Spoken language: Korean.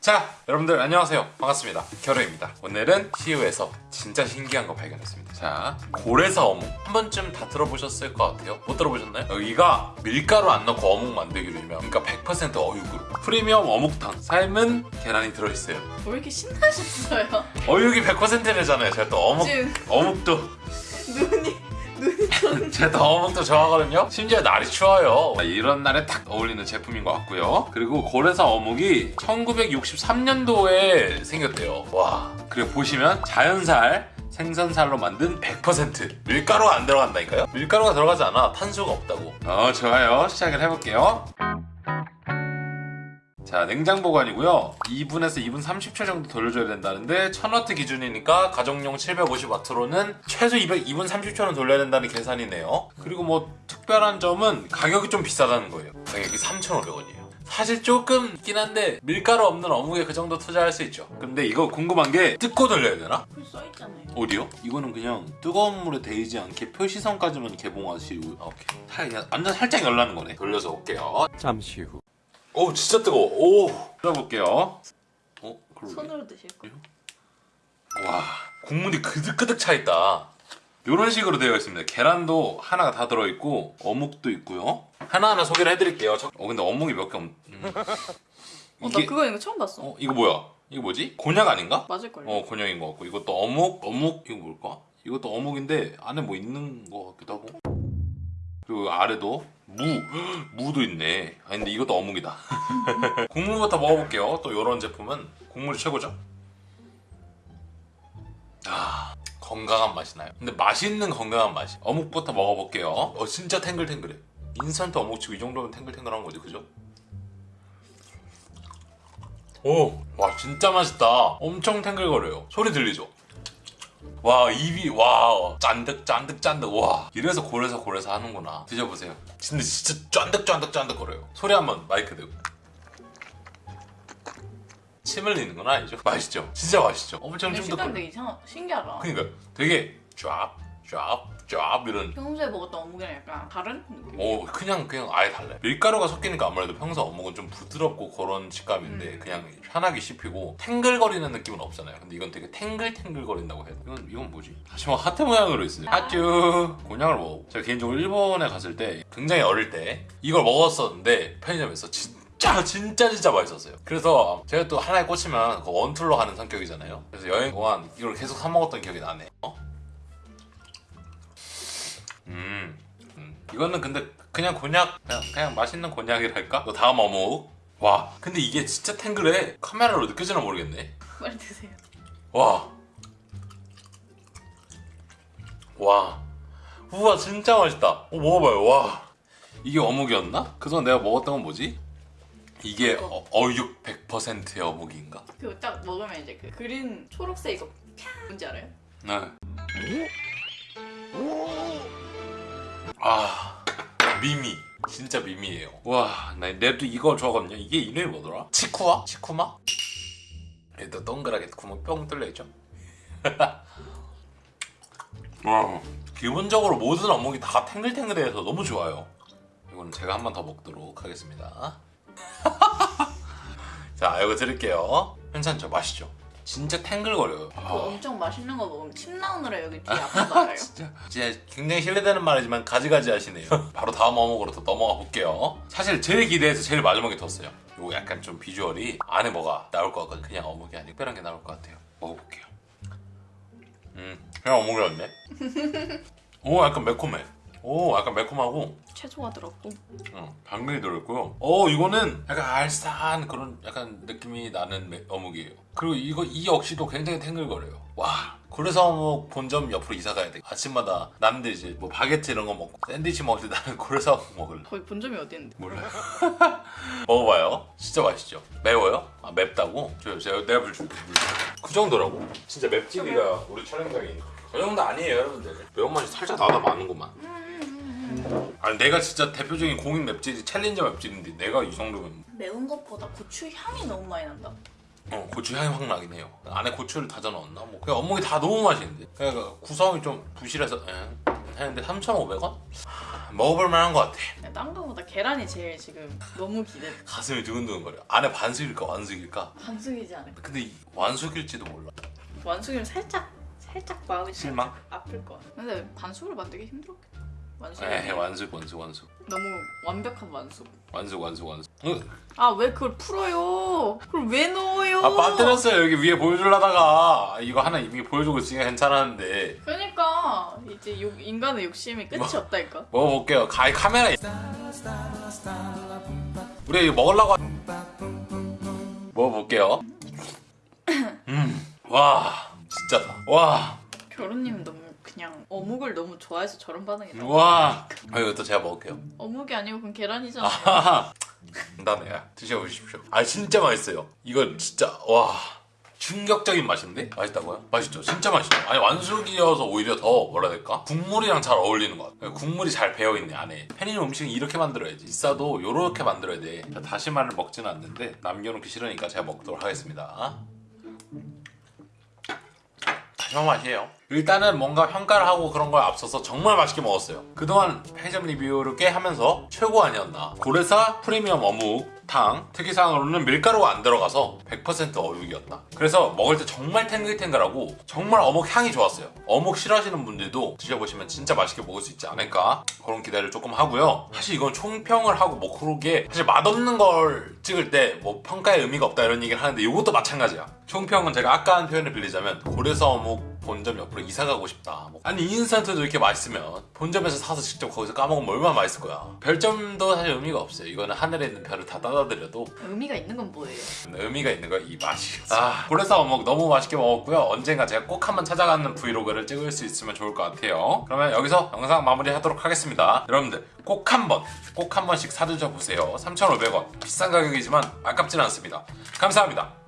자 여러분들 안녕하세요. 반갑습니다. 결호입니다. 오늘은 시우에서 진짜 신기한 거 발견했습니다. 자 고래사 어묵. 한 번쯤 다 들어보셨을 것 같아요. 못 들어보셨나요? 여기가 밀가루 안 넣고 어묵 만들기로 유명 그러니까 100% 어육으로. 프리미엄 어묵탕. 삶은 계란이 들어있어요. 왜 이렇게 신나셨어요? 어육이 100%래잖아요. 제가 또 어묵 지금 어묵도. 눈이 제가 또 어묵도 좋아하거든요. 심지어 날이 추워요. 이런 날에 딱 어울리는 제품인 것 같고요. 그리고 고래사 어묵이 1963년도에 생겼대요. 와. 그리고 보시면 자연살 생선살로 만든 100% 밀가루가 안 들어간다니까요? 밀가루가 들어가지 않아. 탄수가 없다고. 어 좋아요. 시작을 해볼게요 자 냉장 보관이고요 2분에서 2분 30초 정도 돌려줘야 된다는데 1000W 기준이니까 가정용 750W로는 최소 200, 2분 30초는 돌려야 된다는 계산이네요 그리고 뭐 특별한 점은 가격이 좀 비싸다는 거예요 가격이 3,500원이에요 사실 조금 있긴 한데 밀가루 없는 어묵에 그 정도 투자할 수 있죠 근데 이거 궁금한 게 뜯고 돌려야 되나? 그 써있잖아요. 어디요? 이거는 그냥 뜨거운 물에 데이지 않게 표시선까지만 개봉하시고 아, 오케이 살- 그냥 완전 살짝 열라는 거네 돌려서 올게요 잠시 후. 오 진짜 뜨거워 오 들어볼게요 어? 그러게 손으로 드실 거. 와 국물이 그득그득 차 있다 이런 식으로 되어 있습니다 계란도 하나가 다 들어있고 어묵도 있고요 하나하나 소개를 해드릴게요 저- 어 근데 어묵이 몇 개 없... 음. 어, 나 그거 이거 처음 봤어. 어 이거 뭐야 이거 뭐지? 곤약 아닌가? 맞을걸요? 어 곤약인 것 같고 이것도 어묵 어묵 이거 뭘까? 이것도 어묵인데 안에 뭐 있는 것 같기도 하고 그리고 아래도 무. 무도 있네. 아 근데 이것도 어묵이다. 국물부터 먹어볼게요. 또 이런 제품은 국물이 최고죠? 아 건강한 맛이 나요. 근데 맛있는 건강한 맛이. 어묵부터 먹어볼게요. 어 진짜 탱글탱글해. 인스턴트 어묵치고 이 정도면 탱글탱글한 거지 그죠? 오, 와 진짜 맛있다. 엄청 탱글거려요. 소리 들리죠? 와 입이 와 짠득 짠득 짠득. 와. 이래서 고래서 고래서 하는구나. 드셔보세요. 근데 진짜 짠득 짠득 짠득 거려요. 소리 한번 마이크 대고. 침 흘리는 건 아니죠? 맛있죠? 진짜 맛있죠? 엄청 근데 식감 쫀득거려 되게 이상 신기하다. 그러니까 되게 쫙쫙 쫙 이런. 평소에 먹었던 어묵이랑 약간 다른 느낌? 오 그냥 그냥 아예 달라요. 밀가루가 섞이니까 아무래도 평소 어묵은 좀 부드럽고 그런 식감인데 음. 그냥 편하게 씹히고 탱글거리는 느낌은 없잖아요. 근데 이건 되게 탱글탱글거린다고 해요 이건, 이건 뭐지? 다시 뭐 하트 모양으로 있어요. 하츄 곤약을 먹어. 제가 개인적으로 일본에 갔을 때 굉장히 어릴 때 이걸 먹었었는데 편의점에서 진짜 진짜 진짜 맛있었어요. 그래서 제가 또 하나에 꽂히면 그 원툴로 하는 성격이잖아요. 그래서 여행 동안 이걸 계속 사 먹었던 기억이 나네. 어? 음, 음. 이거는 근데 그냥 곤약 그냥, 그냥 맛있는 곤약이랄까? 또 다음 어묵 와 근데 이게 진짜 탱글해 카메라로 느껴지나 모르겠네 빨리 드세요. 와 와. 우와 진짜 맛있다 어, 먹어봐요 와 이게 어묵이었나? 그동안 내가 먹었던 건 뭐지? 이게 어, 어육 100%의 어묵인가? 그거 딱 먹으면 이제 그 그린 초록색 이거 캬 뭔지 알아요? 네. 아 미미 진짜 미미예요 와나 내도 이거 좋아하거든요 이게 이름이 뭐더라? 치쿠와? 치쿠마? 얘도 동그랗게 구멍 뿅 뚫려있죠 와 기본적으로 모든 어묵이 다 탱글탱글해서 너무 좋아요 이거는 제가 한 번 더 먹도록 하겠습니다 자 이거 드릴게요 괜찮죠? 맛있죠? 진짜 탱글거려요. 그거 엄청 맛있는 거 먹으면 침 나오느라 여기 뒤에 아픈 거 알아요? 진짜. 진짜 굉장히 실례되는 말이지만 가지가지 하시네요. 바로 다음 어묵으로 또 넘어가 볼게요. 사실 제일 기대해서 제일 마지막에 뒀어요. 요거 약간 좀 비주얼이 안에 뭐가 나올 것 같거든요. 그냥 어묵이 아니고 특별한 게 나올 것 같아요. 먹어볼게요. 음 그냥 어묵이었네. 오 약간 매콤해 오 약간 매콤하고 채소가 들었고 응, 당근이 들어있고요. 어, 이거는 약간 알싸한 그런 약간 느낌이 나는 매- 어묵이에요. 그리고 이거 이 역시도 굉장히 탱글거려요. 와. 그래서 어묵 본점 옆으로 이사 가야 돼. 아침마다 남들 이제 뭐 바게트 이런 거 먹고 샌드위치 먹을 때 나는 그래서 어묵 먹을래. 거기 본점이 어디인데? 몰라요. 먹어봐요. 진짜 맛있죠. 매워요? 아 맵다고? 저 제가 내가 불줄게. 그 정도라고. 진짜 맵찔이가 우리 촬영장에 그 정도 아니에요, 여러분들. 매운맛이 살짝 나다 마는구만. 아니 내가 진짜 대표적인 공인 맵찔이 챌린저 맵찔인데 내가 이 정도면 매운 것보다 고추 향이 너무 많이 난다. 어, 고추 향이 확 나긴 해요. 안에 고추를 다져 넣었나? 뭐 그냥 어묵이 다 너무 맛있는데. 그러니까 구성이 좀 부실해서 에, 했는데 3,500원? 먹어볼 만한 것 같아 딴 거보다 계란이 제일 지금 너무 기대. 가슴이 두근두근거려 안에 반숙일까 완숙일까 반숙이지 않을까? 근데 이 완숙일지도 몰라 완숙이면 살짝 살짝 마음이 실망? 아플 것 같아. 근데 반숙으로 만들기 힘들었겠다. 완숙. 에이 완숙 완숙 완숙 너무 완벽한 완숙. 완숙 완숙 완숙 응. 아왜 그걸 풀어요? 그걸 왜 넣어요? 아 빠뜨렸어요 여기 위에 보여주려다가 이거 하나 이미 보여주고 있으니까 괜찮았는데 그러니까 이제 욕, 인간의 욕심이 끝이 뭐? 없다니까. 먹어볼게요 가이 카메라 우리 먹으려고 하- 먹어볼게요 음와 진짜다 와 결혼님 너무 그냥 어묵을 너무 좋아해서 저런 반응이 나와. 와 아, 이것도 제가 먹을게요. 어묵이 아니고 그건 계란이잖아. 아하하 간단해요 드셔보십시오. 아 진짜 맛있어요. 이거 진짜 와. 충격적인 맛인데? 맛있다고요? 맛있죠. 진짜 맛있죠 아니 완숙이어서 오히려 더 뭐라 해야 될까? 국물이랑 잘 어울리는 것 같아요. 국물이 잘 배어있네 안에. 편의점 음식은 이렇게 만들어야지. 비싸도 요렇게 만들어야 돼. 자, 다시마를 먹지는 않는데 남겨놓기 싫으니까 제가 먹도록 하겠습니다 다시마 맛이에요. 일단은 뭔가 평가를 하고 그런 거에 앞서서 정말 맛있게 먹었어요. 그동안 편의점 리뷰를 꽤 하면서 최고 아니었나. 고래사 프리미엄 어묵 탕 특이사항으로는 밀가루가 안 들어가서 100% 어묵이었다. 그래서 먹을 때 정말 탱글탱글하고 정말 어묵 향이 좋았어요. 어묵 싫어하시는 분들도 드셔보시면 진짜 맛있게 먹을 수 있지 않을까 그런 기대를 조금 하고요. 사실 이건 총평을 하고 뭐 그러게 사실 맛없는 걸 찍을 때 뭐 평가에 의미가 없다 이런 얘기를 하는데 이것도 마찬가지야. 총평은 제가 아까 한 표현을 빌리자면 고래사 어묵 본점 옆으로 이사 가고 싶다. 뭐. 아니 인스턴트도 이렇게 맛있으면 본점에서 사서 직접 거기서 까먹으면 얼마나 맛있을 거야. 별점도 사실 의미가 없어요. 이거는 하늘에 있는 별을 다 따다드려도 의미가 있는 건 뭐예요? 의미가 있는 거야 이 맛이. 아 고래사 어묵 너무 맛있게 먹었고요. 언젠가 제가 꼭 한번 찾아가는 브이로그를 찍을 수 있으면 좋을 것 같아요. 그러면 여기서 영상 마무리 하도록 하겠습니다. 여러분들 꼭 한번 꼭 한 번씩 사드셔 보세요. 3,500원 비싼 가격이지만 아깝진 않습니다. 감사합니다.